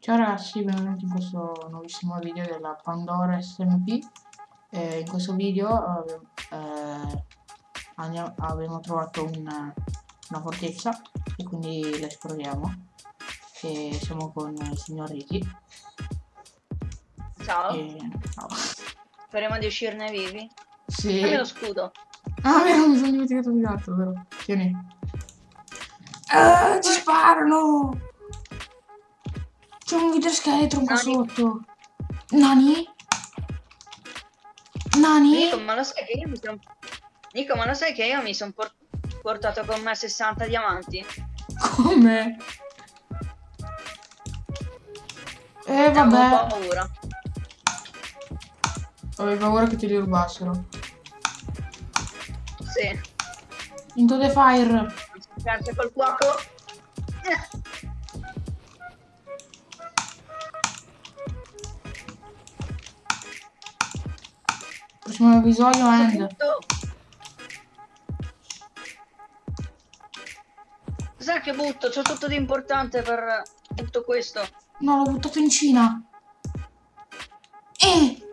Ciao ragazzi, benvenuti in questo nuovissimo video della Pandora SMP. Eh, in questo video eh, andiamo, abbiamo trovato una, una fortezza e quindi la esploriamo. E siamo con il signor Ricky. Ciao, E, ciao. speriamo di uscirne vivi. Sì. Dammi lo scudo. Ah, vero, mi sono dimenticato di gatto, vero? Tieni. Ah, ci sparano! C'è un videoscheletro qua Nani? sotto. Nani? Nani? Nico, ma lo sai che io mi sono... Nico, ma lo sai che io mi sono portato con me 60 diamanti? Come? Eh, Avevo vabbè. paura. Avevo paura che te li rubassero. Sì. Into the fire. Grazie col fuoco. Prossimo episodio end. Sai che butto? C'ho tutto di importante per tutto questo. No, l'ho buttato in Cina. Eh!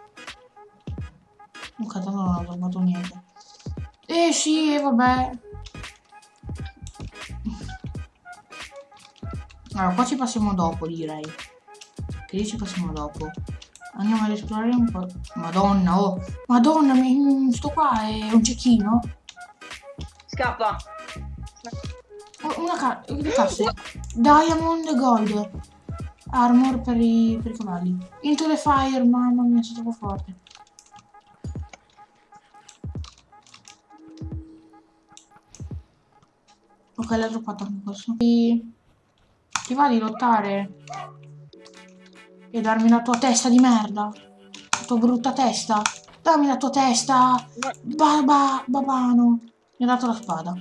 Ok, tanto non ho trovato niente. Eh sì, vabbè. Allora, qua ci passiamo dopo, direi. Che lì ci passiamo dopo. Andiamo ad esplorare un po'. Madonna, oh. Madonna, mi... sto qua è un cecchino. Scappa. Oh, Una ca le casse. Diamond Gold. Armor per i, per i cavalli. Into the fire, mamma mia, sono troppo forte. Ok, l'ha droppato anche questo. Ti... Ti va di lottare? E darmi la tua testa di merda? La tua brutta testa? Dammi la tua testa! Baba, babano. Mi ha dato la spada.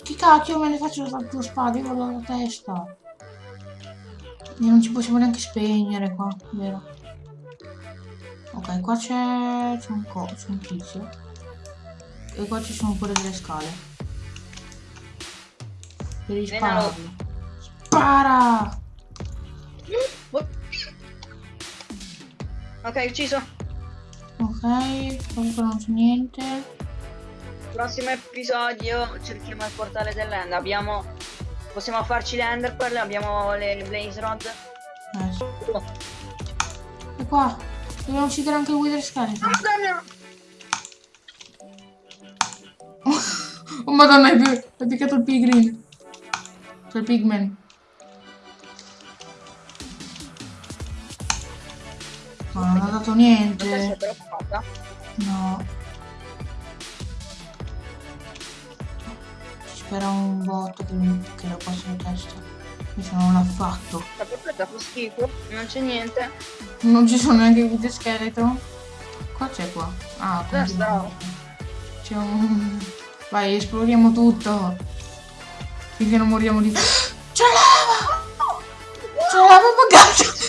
Che cacchio me ne faccio la tua spada? Io voglio la testa. E non ci possiamo neanche spegnere qua, vero? Ok, qua c'è... c'è un un tizio. E qua ci sono pure delle scale. Devi spararlo. Spara! Ok, ucciso. Ok, comunque non c'è niente. Prossimo episodio cerchiamo il portale dell'end. Abbiamo. Possiamo farci le Enderpearl, abbiamo le Blaze Rod. Sì. Oh, E qua, dobbiamo uccidere anche il Wither Skeleton. Madonna! Oh madonna, hai piccato il pigrin. Cioè il pigman. Ma non ha dato è niente. No. Spera un botto che, mi- che lo passa in testa. Invece non l'ha fatto. La portata fa schifo, non c'è niente. Non ci sono neanche i scheletro. Qua c'è qua. Ah. C'è un... Vai, esploriamo tutto. Finché non moriamo di... C'è la lava! C'è la lava buggata!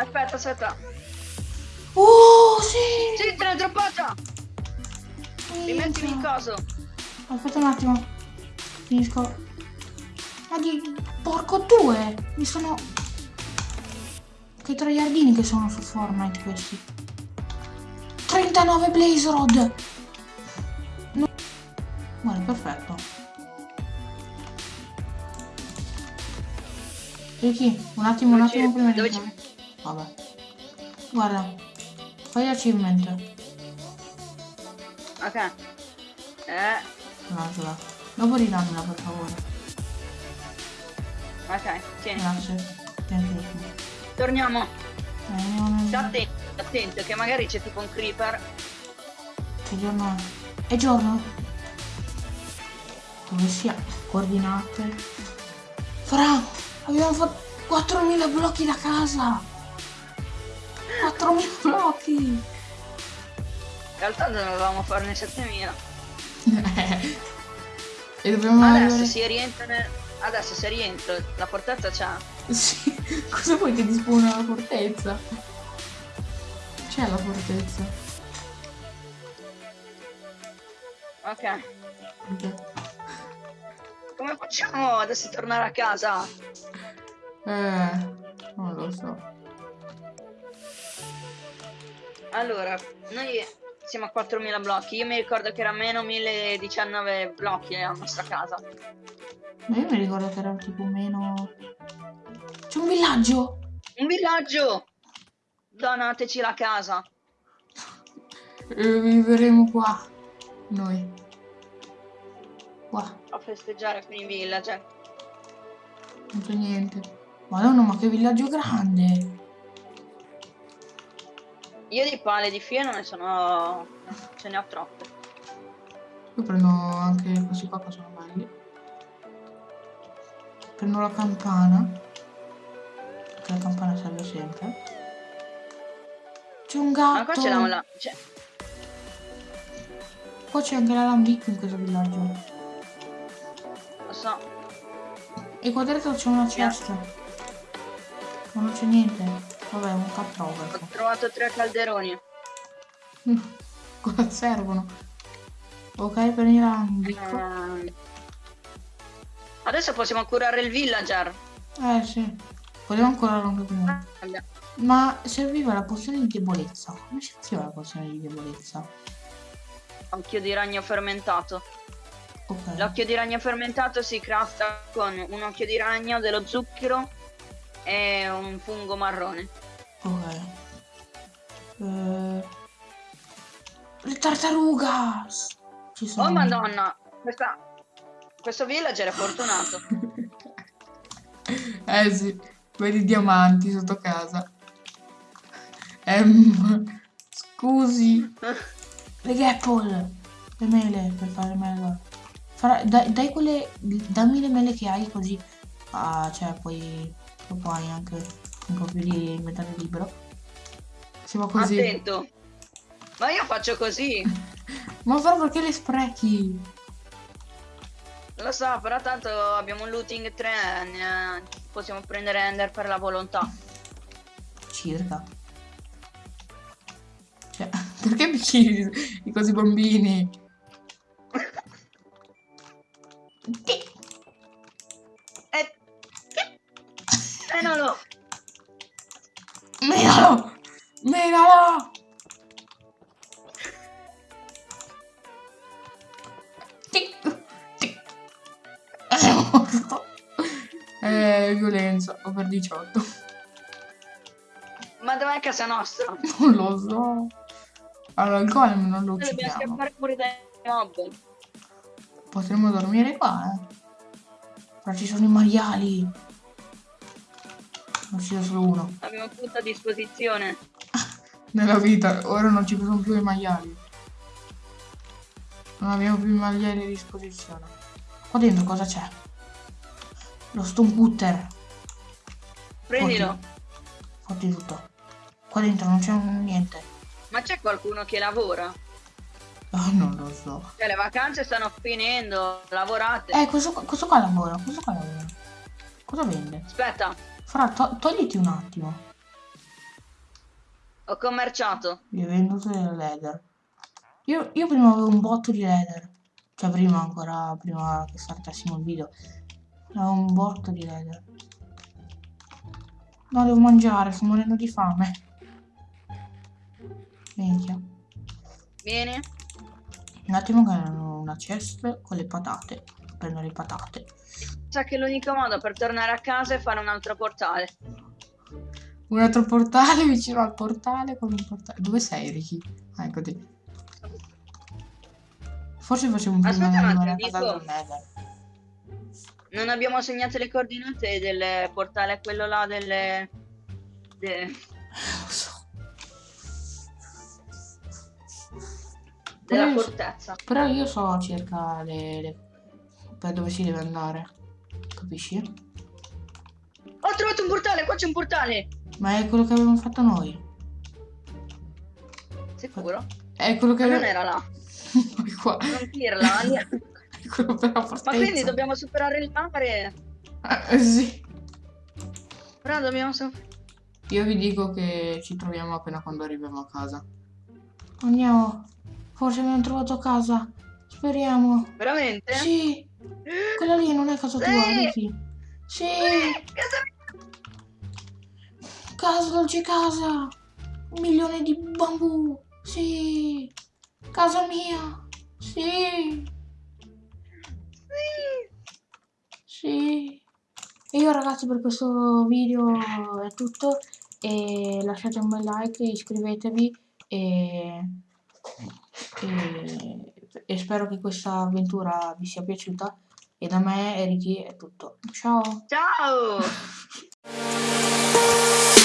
Aspetta, aspetta. Oh, sì! Sì, te l'ho droppata! Rimettimi Minchia. coso. Aspetta un attimo. Finisco. Ma di... Porco due! Mi sono... Che tre giardini che sono su Fortnite questi. 39 Blaze Rod! No. Guarda, perfetto. Ricky, un attimo, un attimo prima di dove. Vabbè. Guarda. Fai achievement. Ok. Eh, Un'altra. Dopo ridammela per favore. ok, tieni. Grazie. Tieni. Torniamo. Nel- Sta attento, attento, che magari c'è tipo un creeper. Che giorno è? È giorno? Dove sia? Coordinate. Fra, abbiamo fatto 4.000 blocchi da casa. 4.000 blocchi. In realtà dovevamo farne 7000. E dobbiamo Adesso arrivare... si rientra nel... Adesso se rientro, la fortezza c'è. Sì, cosa vuoi che ti spuna la fortezza? C'è la fortezza. Ok. Ok. Come facciamo adesso a tornare a casa? Eh, non lo so. Allora, noi siamo a 4.000 blocchi. Io mi ricordo che era meno 1.019 blocchi la nostra casa. Ma io mi ricordo che era tipo meno... C'è un villaggio! Un villaggio! Donateci la casa. E vivremo qua. Noi. Qua. A festeggiare con i villager. Non c'è niente. Madonna, ma che villaggio grande! Io di pale di filo non ne sono... ce ne ho troppe. Io prendo anche questi qua che sono belli. Prendo la campana. Perché la campana serve sempre. C'è un Ma qua gatto. c'è la... la- c'è- Qua c'è anche l'alambicco in questo villaggio. Lo so. E qua dentro c'è una cesta. Ma non c'è niente. Vabbè, un caprover. Ho trovato tre calderoni. Cosa servono? Ok, prendi l'alambicco. Ehm, Adesso possiamo curare il villager. Eh sì. Volevo ancora anche prima. Ma serviva la pozione di debolezza. Come si faceva la pozione di debolezza? Occhio di ragno fermentato. Ok. L'occhio di ragno fermentato si crafta con un occhio di ragno, dello zucchero e un fungo marrone. Ok. Eh, Le tartarugas! Ci sono. Oh madonna, questa... questo villager è fortunato. eh sì, vedi i diamanti sotto casa. Ehm, scusi. Le gapple! Le mele, per fare le mele. Farà- dai, dai quelle... Dammi le mele che hai così... Ah, cioè, poi... Dopo hai anche un po' più di inventario libero. Siamo così. Attento. Ma io faccio così. Ma però perché le sprechi? Lo so, però tanto abbiamo un looting 3, ne- possiamo prendere Ender per la volontà. Circa. Cioè, perché mi chiedi di così bambini? Violenza, over 18. Ma dov'è casa nostra? Non lo so. Allora, il golem non lo Noi Dobbiamo uccidiamo. scappare pure dai mob. Potremmo dormire qua, eh. Però ci sono i maiali. Non ci solo uno. Abbiamo tutto a disposizione. Nella vita, ora non ci sono più i maiali. Non abbiamo più i maiali a disposizione. Qua dentro cosa c'è? Lo stone cutter. Prendilo. Fotti tutto. Qua dentro non c'è niente. Ma c'è qualcuno che lavora? Oh, non lo so. Cioè, le vacanze stanno finendo, lavorate. Eh, questo, questo qua lavora. Questo qua lavora. Cosa vende? Aspetta, Fra, to- togliti un attimo. ho commerciato. Vi ho venduto del leather. Io, io prima avevo un botto di leather. Cioè prima ancora, prima che startassimo il video. Avevo un botto di leather. No, devo mangiare, sto morendo di fame. Minchia. Vieni. Un attimo che hanno una chest con le patate. Prendo le patate. Sa che l'unico modo per tornare a casa è fare un altro portale. Un altro portale vicino al portale con un portale. Dove sei, Ricky? Ah, eccoti. Forse facciamo prima Aspetta di un attimo, dico-. Non abbiamo segnato le coordinate del portale, quello là delle... de- Lo so. della Però io- fortezza. Però io so circa le, le- per dove si deve andare. Capisci? Ho trovato un portale, qua c'è un portale. Ma è quello che avevamo fatto noi. Sicuro? È quello che Ma non era là. qua. Non dirla. Quello quello per la Ma fortezza. quindi dobbiamo superare il mare. Eh, sì. Però dobbiamo so- Io vi dico che ci troviamo appena quando arriviamo a casa. Andiamo. Forse abbiamo trovato casa. Speriamo. Veramente? Sì. Quella lì non è casa tua, Sì. Ricky. Sì. Casa mia. Casa, dolce casa. Un milione di bambù. Sì. Casa mia. Sì. Sì. E io ragazzi per questo video è tutto. E lasciate un bel like, iscrivetevi e, e, e spero che questa avventura vi sia piaciuta. E da me, Ricky, è tutto. Ciao! Ciao.